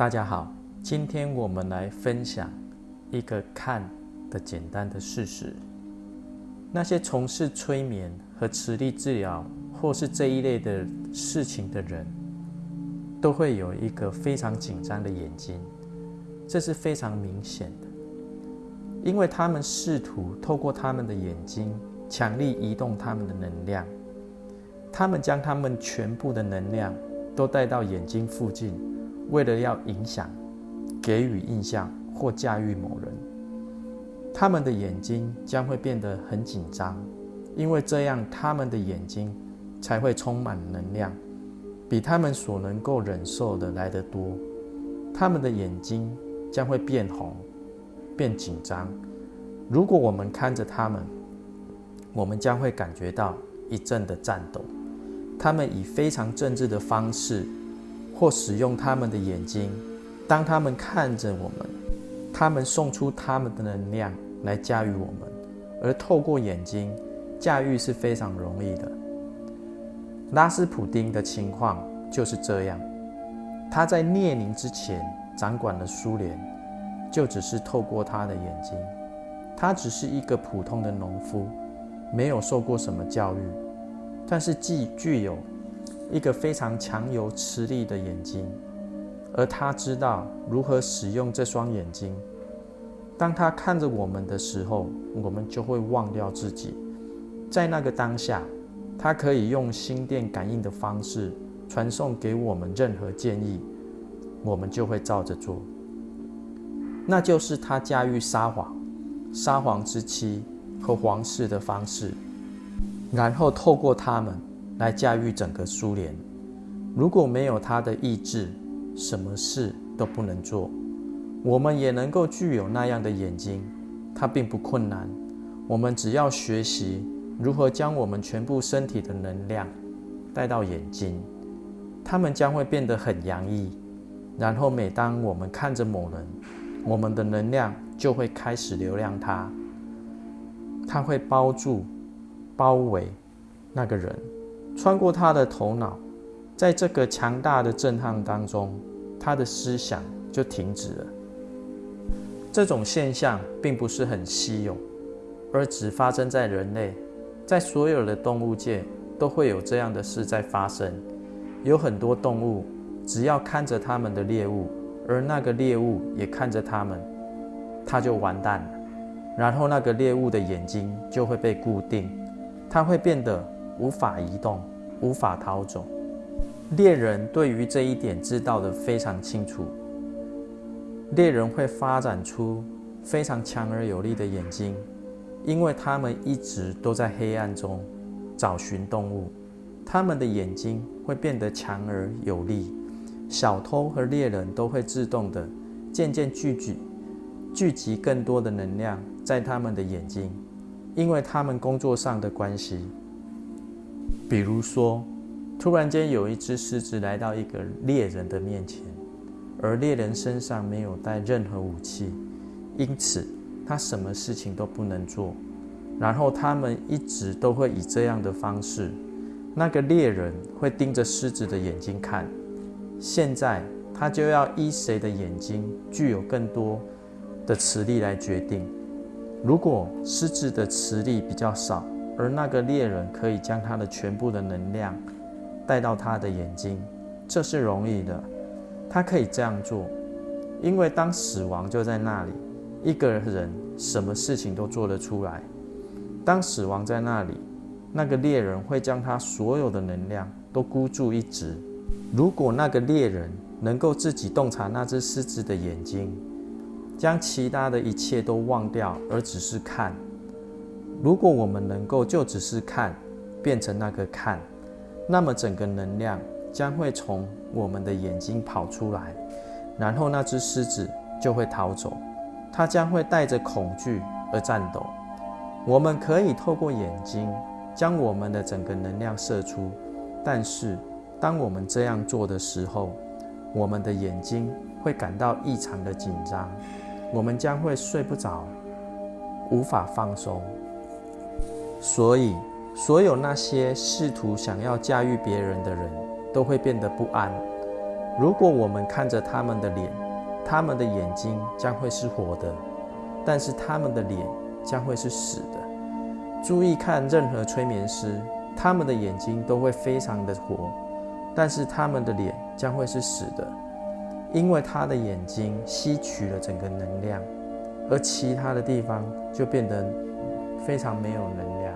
大家好，今天我们来分享一个看的简单的事实。那些从事催眠和磁力治疗或是这一类的事情的人，都会有一个非常紧张的眼睛，这是非常明显的，因为他们试图透过他们的眼睛强力移动他们的能量，他们将他们全部的能量都带到眼睛附近。为了要影响、给予印象或驾驭某人，他们的眼睛将会变得很紧张，因为这样他们的眼睛才会充满能量，比他们所能够忍受的来得多。他们的眼睛将会变红、变紧张。如果我们看着他们，我们将会感觉到一阵的颤抖。他们以非常政治的方式。或使用他们的眼睛，当他们看着我们，他们送出他们的能量来驾驭我们，而透过眼睛驾驭是非常容易的。拉斯普丁的情况就是这样，他在列宁之前掌管了苏联，就只是透过他的眼睛，他只是一个普通的农夫，没有受过什么教育，但是既具有。一个非常强有磁力的眼睛，而他知道如何使用这双眼睛。当他看着我们的时候，我们就会忘掉自己。在那个当下，他可以用心电感应的方式传送给我们任何建议，我们就会照着做。那就是他驾驭撒谎、撒谎之妻和皇室的方式，然后透过他们。来驾驭整个苏联。如果没有他的意志，什么事都不能做。我们也能够具有那样的眼睛，它并不困难。我们只要学习如何将我们全部身体的能量带到眼睛，它们将会变得很洋溢。然后每当我们看着某人，我们的能量就会开始流量它，它会包住、包围那个人。穿过他的头脑，在这个强大的震撼当中，他的思想就停止了。这种现象并不是很稀有，而只发生在人类，在所有的动物界都会有这样的事在发生。有很多动物，只要看着他们的猎物，而那个猎物也看着他们，他就完蛋了。然后那个猎物的眼睛就会被固定，它会变得。无法移动，无法逃走。猎人对于这一点知道的非常清楚。猎人会发展出非常强而有力的眼睛，因为他们一直都在黑暗中找寻动物。他们的眼睛会变得强而有力，小偷和猎人都会自动的渐渐聚集聚集更多的能量在他们的眼睛，因为他们工作上的关系。比如说，突然间有一只狮子来到一个猎人的面前，而猎人身上没有带任何武器，因此他什么事情都不能做。然后他们一直都会以这样的方式，那个猎人会盯着狮子的眼睛看。现在他就要依谁的眼睛具有更多的磁力来决定。如果狮子的磁力比较少，而那个猎人可以将他的全部的能量带到他的眼睛，这是容易的。他可以这样做，因为当死亡就在那里，一个人什么事情都做得出来。当死亡在那里，那个猎人会将他所有的能量都孤注一掷。如果那个猎人能够自己洞察那只狮子的眼睛，将其他的一切都忘掉，而只是看。如果我们能够就只是看，变成那个看，那么整个能量将会从我们的眼睛跑出来，然后那只狮子就会逃走，它将会带着恐惧而颤抖。我们可以透过眼睛将我们的整个能量射出，但是当我们这样做的时候，我们的眼睛会感到异常的紧张，我们将会睡不着，无法放松。所以，所有那些试图想要驾驭别人的人，都会变得不安。如果我们看着他们的脸，他们的眼睛将会是活的，但是他们的脸将会是死的。注意看任何催眠师，他们的眼睛都会非常的活，但是他们的脸将会是死的，因为他的眼睛吸取了整个能量，而其他的地方就变得非常没有能量。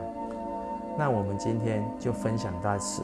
那我们今天就分享到此。